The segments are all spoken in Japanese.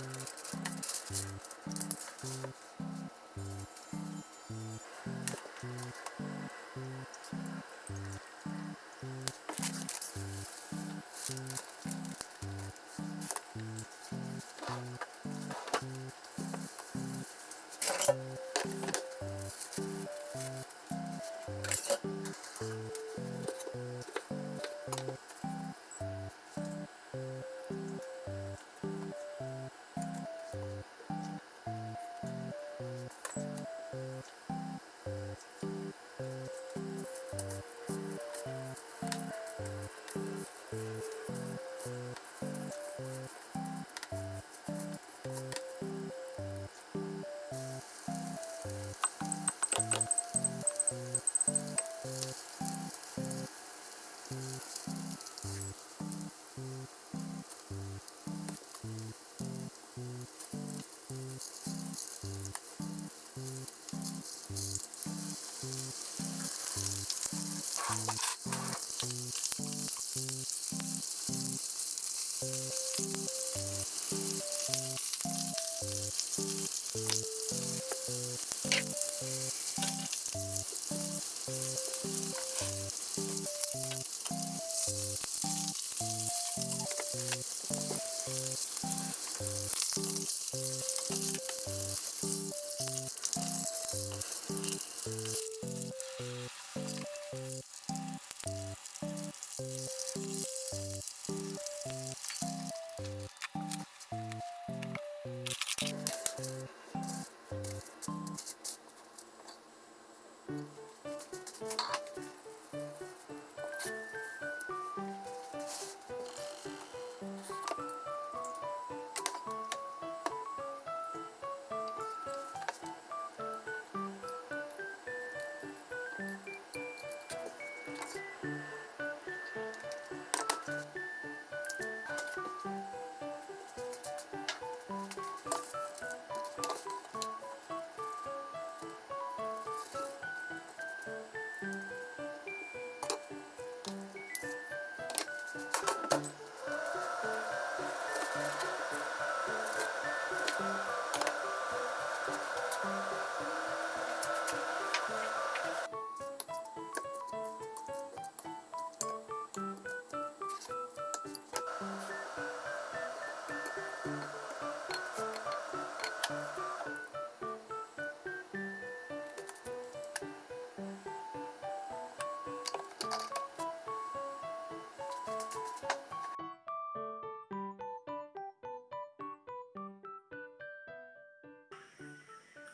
Thank you.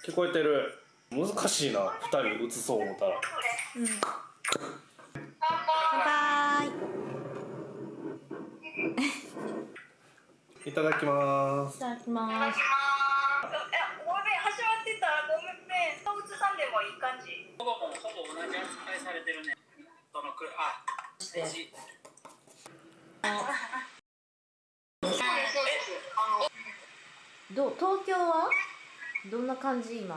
聞こえてる難しいな2人映そう思ったらうんバイバいただきますイいただきますえ、ごめん、始まってた。ごめんね。動物さんでもいい感じ。ほぼほぼ同じ扱いされてるね。そのくあ、ステージ。そうです、そうです。あの、どう東京は？どんな感じ今？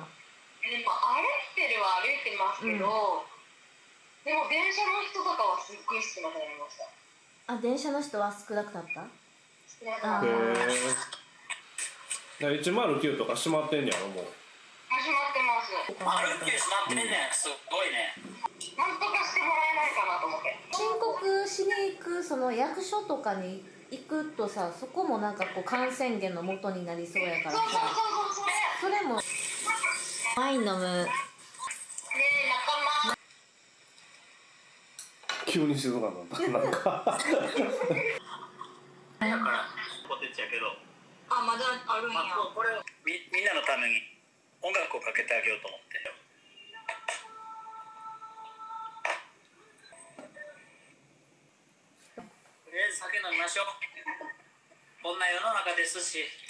でも歩いてるは歩いてますけど、でも電車の人とかはすっごい少なくなりました。あ電車の人は少なくなった？少なくなありへまえ109とか閉まってんねやろもう始まってます。歩きしまってんねん。すごいね。なんとかしてもらえないかなと思って。申告しに行くその役所とかに行くとさそこもなんかこう感染源の元になりそうやからそうそうさそうそう、それ。もワイン飲むねえ、仲間。急に静かになった なんかだからポテチやけど、あ、まだあるんや。まあ、ここれをみみんなのために音楽をかけてあげようと思って。とりあえず酒飲みましょう。こんな世の中ですし。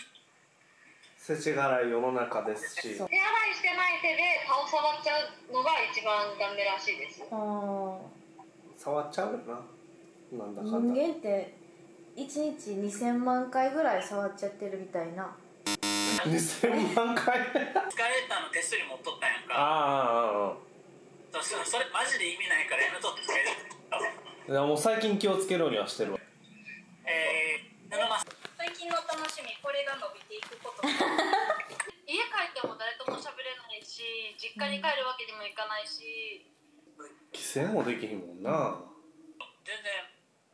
世知辛い世の中ですし。手洗いしてない手で顔触っちゃうのが一番ダメらしいです。あー。触っちゃうよな。なんだか人んだ。間って1日2000万回ぐらい触っちゃってるみたいな。2000万回？スカレーターの手すり持っとったんやんか。ああそうそれマジで意味ないからやめとって。くれる。いやもう最近気をつけるようにはしてるわ。えー、布ます。の楽しみこれが伸びていくこと。家帰っても誰とも喋れないし実家に帰るわけにもいかないし。規制もできひんもんな。全然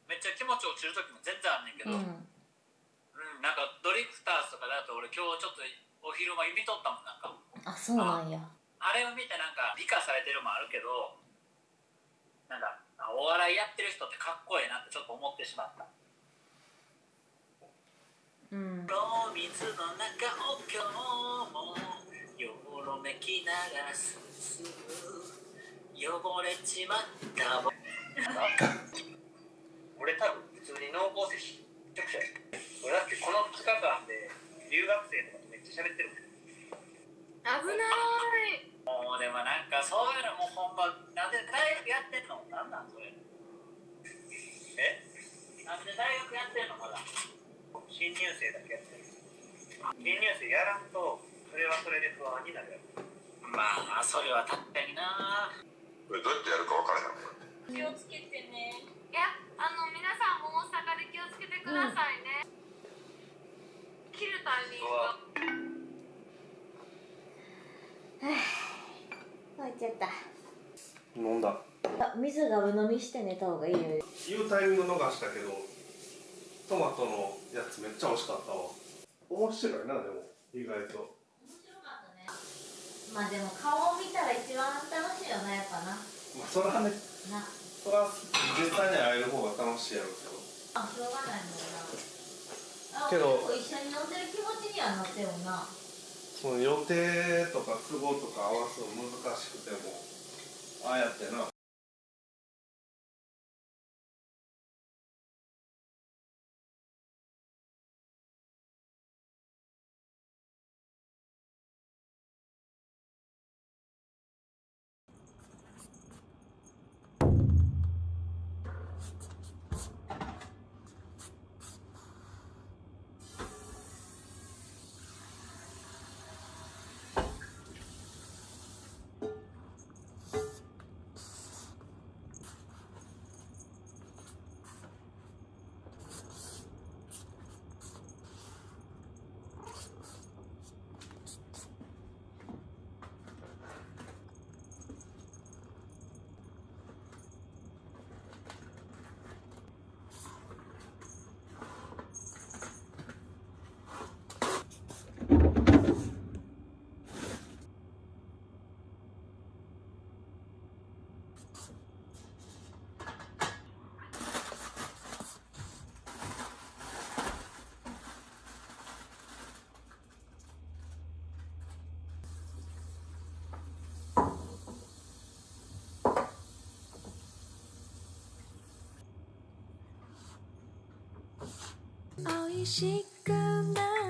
めっちゃ気持ち落ちる時も全然あんねんけど、ううんんなんかドリフターズとかだと俺今日ちょっとお昼間見とったもんなんか。あそうなんや。あれを見てなんか美化されてるもあるけどなんかあお笑いやってる人ってかっこいいなってちょっと思ってしまったうん。お水の中を今日もよろめきながら進む汚れちまった。僕俺多分普通に濃厚接触者や俺だってこの2日間で留学生とかとめっちゃ喋ってるもん。危ないもうでもなんかそういうのもうほんまなんで大学やってんのなんなんそれ。え？なんで大学やってんのまだ新入生だけやってる。新入生やらんとそれはそれで不安になるまあそれは確かにな。どうやってやるか分からへん気をつけてね。いやあの皆さんも大阪で気をつけてくださいね、切るタイミングが。入っちゃった。飲んだ。あ水がぶ飲みして寝た方がいいよ。言うタイミング逃したけどトマトのやつめっちゃ美味しかったわ。面白いなでも意外と。面白かったね。まあでも顔を見たら一番楽しいよなやっぱな。まあそれはね。な。それは実際に会える方が楽しいやろうけど。あしょうがないもんな。あけど結構一緒に飲んでる気持ちにはなってるもんな。その予定とか都合とか合わすの難しくてもああやってな美味しくなれ